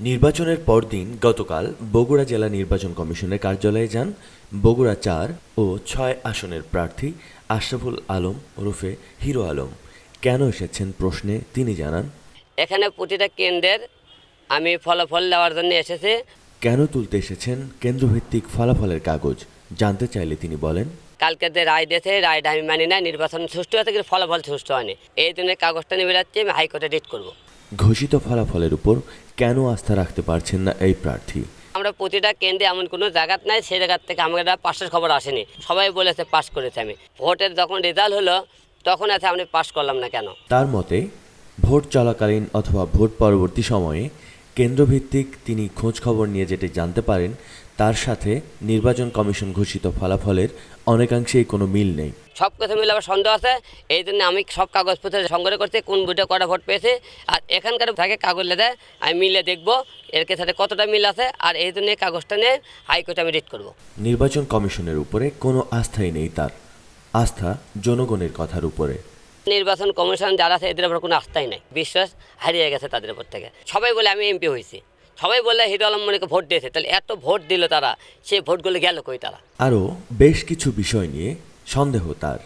নির্বাচনের পরদিন গতকাল বগুড়া জেলা নির্বাচন কমিশনের কার্যালয়ে যান বগুড়া চার ও ছয় আসনের প্রার্থী আশরাফুল আলম ওরফে হিরো আলম। কেন এসেছেন প্রশ্নে তিনি জানান এখানে প্রতিটা কেন্দ্রের আমি ফলাফল দেওয়ার জন্য এসেছি। কেন তুলতে এসেছেন কেন্দ্রভিত্তিক ফলাফলের কাগজ? জানতে চাইলে তিনি বলেন কালকে যে রায় দিয়েছে রায়টা আমি মানি না নির্বাচন সুষ্ঠু হয়েছে কিন্তু ফলাফল সুষ্ঠু হয়নি। এই জন্য কাগজটা নিয়ে বেরাচ্ছি আমি হাইকোর্টে রিট করব। ঘোষিত ফলাফলের উপর কেন আস্থা রাখতে পারছেন না এই প্রার্থী? আমরা প্রতিটা কেন্দ্রে এমন কোনো জায়গা নাই সেই জায়গার থেকে আমাদের পাশের খবর আসেনি। সবাই বলেছে পাশ করেছে আমি। ভোটের যখন রেজাল্ট হলো তখন আছে আমি পাশ করলাম না কেন? তার মতে ভোট চলাকালীন অথবা ভোট পরবর্তী সময়ে কেন্দ্রভিত্তিক তিনি খোঁজ খবর নিয়ে যেটি জানতে পারেন তার সাথে নির্বাচন কমিশন ঘোষিত ফলাফলের অনেকাংশেই কোনো মিল নেই। সব কথা মিলে আমার সন্দেহ আছে এই জন্য আমি সব কাগজপত্র সংগ্রহ করছি কোন বুটে কটা ভোট পেয়েছে আর এখানকার থাকে কাগজ লেদে আমি মিলে দেখব এর সাথে কতটা মিল আছে আর এই জন্য কাগজটা নিয়ে হাইকোর্টে আমি রিট করব। নির্বাচন কমিশনের উপরে কোনো আস্থাই নেই তার। আস্থা জনগণের কথার উপরে। নির্বাচন কমিশন যারা আছে এদের উপর কোনো আস্থাই নাই বিশ্বাস হারিয়ে গেছে তাদের উপর থেকে। সবাই বলে আমি এমপি হয়েছি। সবাই বলে হিরো আলম মনিকে ভোট দিয়েছে তাহলে এত ভোট দিল তারা সেই ভোটগুলো গেল কই তারা? আরও বেশ কিছু বিষয় নিয়ে সন্দেহ তার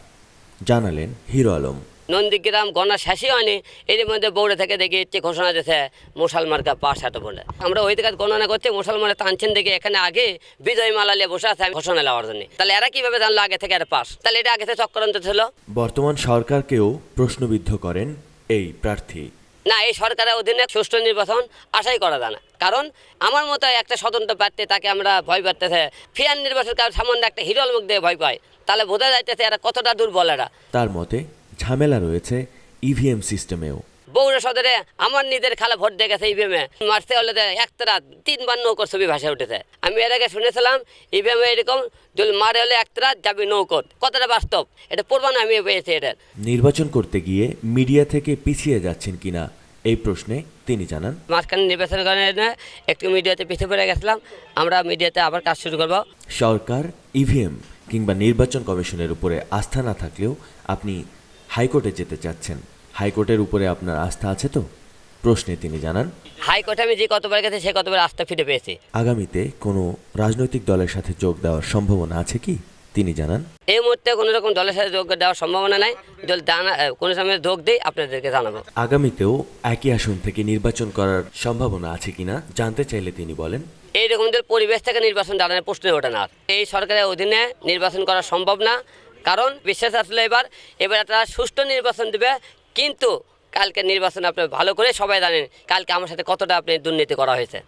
জানালেন হিরো আলম। নন্দীগ্রাম গণনা শেষই হয়নি এর মধ্যে বৌড়ে থেকে দেখি ইচ্ছে ঘোষণা দিয়েছে মুসলমানকে পাশ এত বলে। আমরা ওই দিকে গণনা করছি মুসলমানে টানছেন দেখে এখানে আগে বিজয় মালা নিয়ে বসে আছে ঘোষণা নেওয়ার জন্য। তাহলে এরা কীভাবে জানলো আগে থেকে এরা পাস তাহলে এটা আগে থেকে চক্রান্ত ছিল। বর্তমান সরকারকেও প্রশ্নবিদ্ধ করেন এই প্রার্থী। না এই সরকারের অধীনে সুষ্ঠু নির্বাচন আশাই করা যায় না। কারণ আমার মতো একটা স্বতন্ত্র প্রার্থী তাকে আমরা ভয় পাচ্ছে ফিয়ার নির্বাচন কারণ সামান্য একটা হিরোল মুখ দিয়ে ভয় পায়। তাহলে বোঝা যাইতেছে এরা কতটা দুর্বল এরা। তার মতে ঝামেলা রয়েছে ইভিএম সিস্টেমেও। বগুড়া সদরে আমার নিজের খালা ভোট দিয়ে গেছে ইভিএমে মারতে হলে একটা রাত তিনবার নৌকর ছবি ভাসে উঠেছে। আমি এর আগে শুনেছিলাম ইভিএমে এরকম যদি মারে হলে একটা রাত যাবি নৌকর। কতটা বাস্তব? এটা পূর্বানো আমি পেয়েছি এটার। নির্বাচন করতে গিয়ে মিডিয়া থেকে পিছিয়ে যাচ্ছেন কিনা এই প্রশ্নে তিনি জানান মাঝখানে নির্বাচন কারণে একটু মিডিয়াতে পিছিয়ে পড়ে গেছিলাম আমরা মিডিয়াতে আবার কাজ শুরু করব। সরকার ইভিএম কিংবা নির্বাচন কমিশনের উপরে আস্থা না থাকলেও আপনি হাইকোর্টে যেতে চাচ্ছেন। হাইকোর্টের উপরে আপনার আস্থা আছে তো? প্রশ্নে তিনি জানান হাইকোর্টে আমি যে কতবার গেছি সে কতবার আস্থা ফিরে পেয়েছি। আগামীতে কোনো রাজনৈতিক দলের সাথে যোগ দেওয়ার সম্ভাবনা আছে কি? তিনি জানান। এই মুহূর্তে কোনো রকম দলের সাথে যোগ দেওয়ার সম্ভাবনা নাই। যদি জানা কোনো সময় যোগ দিই আপনাদেরকে জানাব। আগামীতেও একই আসন থেকে নির্বাচন করার সম্ভাবনা আছে কিনা জানতে চাইলে তিনি বলেন। এইরকম পরিবেশ থেকে নির্বাচন দাঁড়ানোর প্রশ্ন ওঠে না। এই সরকারের অধীনে নির্বাচন করা সম্ভব না। কারণ বিশ্বাস আসলে এবার এবার একটা সুষ্ঠু নির্বাচন দেবে। কিন্তু কালকে নির্বাচন আপনি ভালো করে সবাই জানেন কালকে আমার সাথে কতটা আপনি দুর্নীতি করা হয়েছে।